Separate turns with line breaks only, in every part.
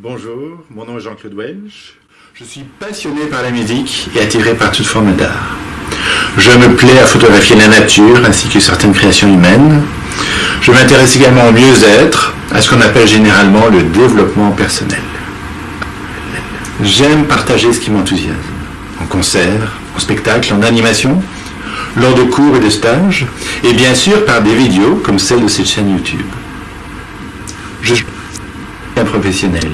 Bonjour, mon nom est Jean-Claude Welch. Je suis passionné par la musique et attiré par toute forme d'art. Je me plais à photographier la nature ainsi que certaines créations humaines. Je m'intéresse également au mieux-être, à ce qu'on appelle généralement le développement personnel. J'aime partager ce qui m'enthousiasme, en concert, en spectacle, en animation, lors de cours et de stages, et bien sûr par des vidéos comme celle de cette chaîne YouTube. Je professionnel,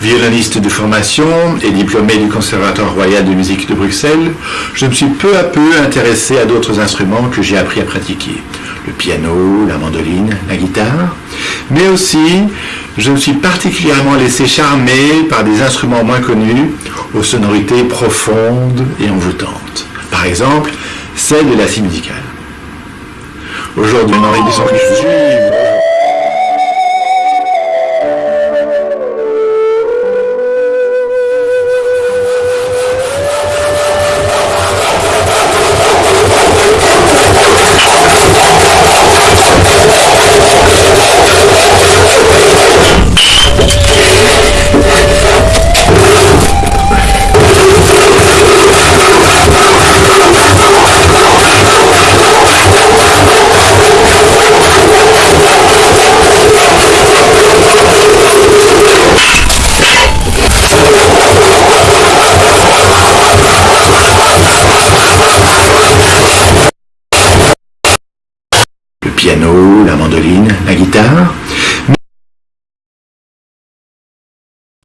violoniste de formation et diplômé du Conservatoire royal de musique de Bruxelles, je me suis peu à peu intéressé à d'autres instruments que j'ai appris à pratiquer. Le piano, la mandoline, la guitare, mais aussi je me suis particulièrement laissé charmer par des instruments moins connus aux sonorités profondes et envoûtantes. Par exemple, celle de la scie musicale. Aujourd'hui, Henri le piano, la mandoline, la guitare,